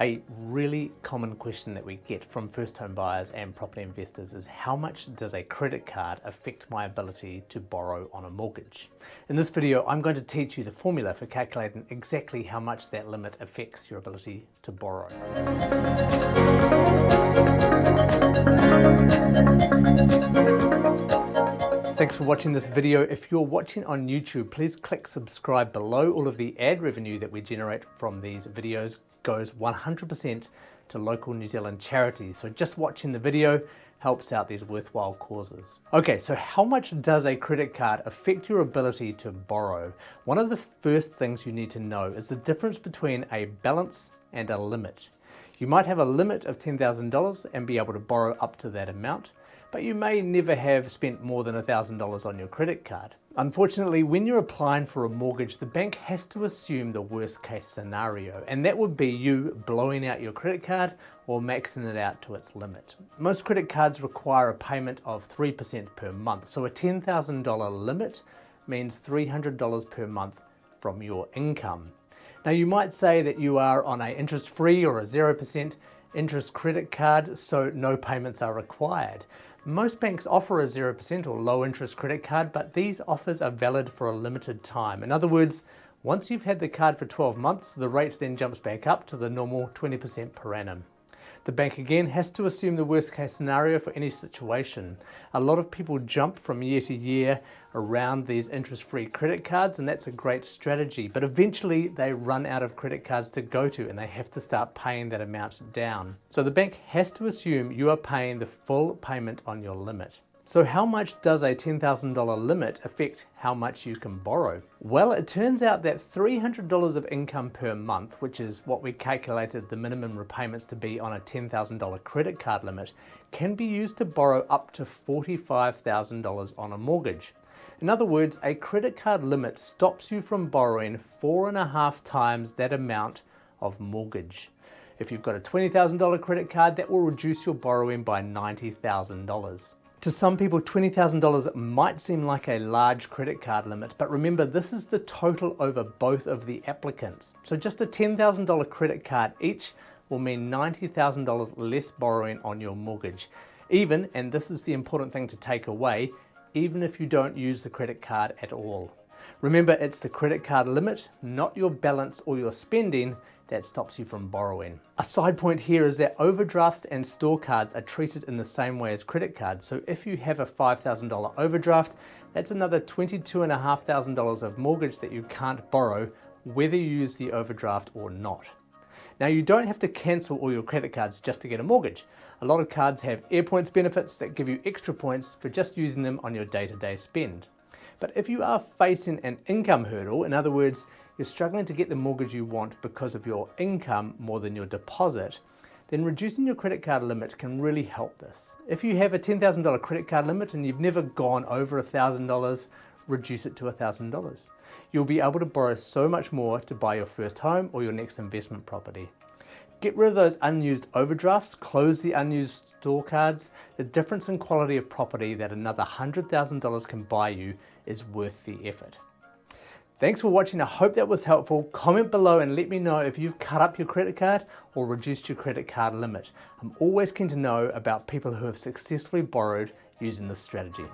A really common question that we get from first home buyers and property investors is how much does a credit card affect my ability to borrow on a mortgage? In this video, I'm going to teach you the formula for calculating exactly how much that limit affects your ability to borrow. Thanks for watching this video. If you're watching on YouTube, please click subscribe below. All of the ad revenue that we generate from these videos goes 100% to local New Zealand charities. So just watching the video helps out these worthwhile causes. Okay, so how much does a credit card affect your ability to borrow? One of the first things you need to know is the difference between a balance and a limit. You might have a limit of $10,000 and be able to borrow up to that amount, but you may never have spent more than $1,000 on your credit card. Unfortunately, when you're applying for a mortgage, the bank has to assume the worst case scenario, and that would be you blowing out your credit card or maxing it out to its limit. Most credit cards require a payment of 3% per month, so a $10,000 limit means $300 per month from your income. Now you might say that you are on a interest-free or a 0% interest credit card, so no payments are required. Most banks offer a 0% or low interest credit card, but these offers are valid for a limited time. In other words, once you've had the card for 12 months, the rate then jumps back up to the normal 20% per annum. The bank again has to assume the worst case scenario for any situation. A lot of people jump from year to year around these interest-free credit cards and that's a great strategy. But eventually they run out of credit cards to go to and they have to start paying that amount down. So the bank has to assume you are paying the full payment on your limit. So how much does a $10,000 limit affect how much you can borrow? Well, it turns out that $300 of income per month, which is what we calculated the minimum repayments to be on a $10,000 credit card limit, can be used to borrow up to $45,000 on a mortgage. In other words, a credit card limit stops you from borrowing four and a half times that amount of mortgage. If you've got a $20,000 credit card, that will reduce your borrowing by $90,000. To some people, $20,000 might seem like a large credit card limit, but remember this is the total over both of the applicants. So just a $10,000 credit card each will mean $90,000 less borrowing on your mortgage. Even, and this is the important thing to take away, even if you don't use the credit card at all. Remember, it's the credit card limit, not your balance or your spending that stops you from borrowing. A side point here is that overdrafts and store cards are treated in the same way as credit cards. So if you have a $5,000 overdraft, that's another $22,500 of mortgage that you can't borrow whether you use the overdraft or not. Now you don't have to cancel all your credit cards just to get a mortgage. A lot of cards have AirPoints benefits that give you extra points for just using them on your day-to-day -day spend. But if you are facing an income hurdle, in other words, you're struggling to get the mortgage you want because of your income more than your deposit, then reducing your credit card limit can really help this. If you have a $10,000 credit card limit and you've never gone over $1,000, reduce it to $1,000. You'll be able to borrow so much more to buy your first home or your next investment property. Get rid of those unused overdrafts, close the unused store cards. The difference in quality of property that another $100,000 can buy you is worth the effort. Thanks for watching. I hope that was helpful. Comment below and let me know if you've cut up your credit card or reduced your credit card limit. I'm always keen to know about people who have successfully borrowed using this strategy.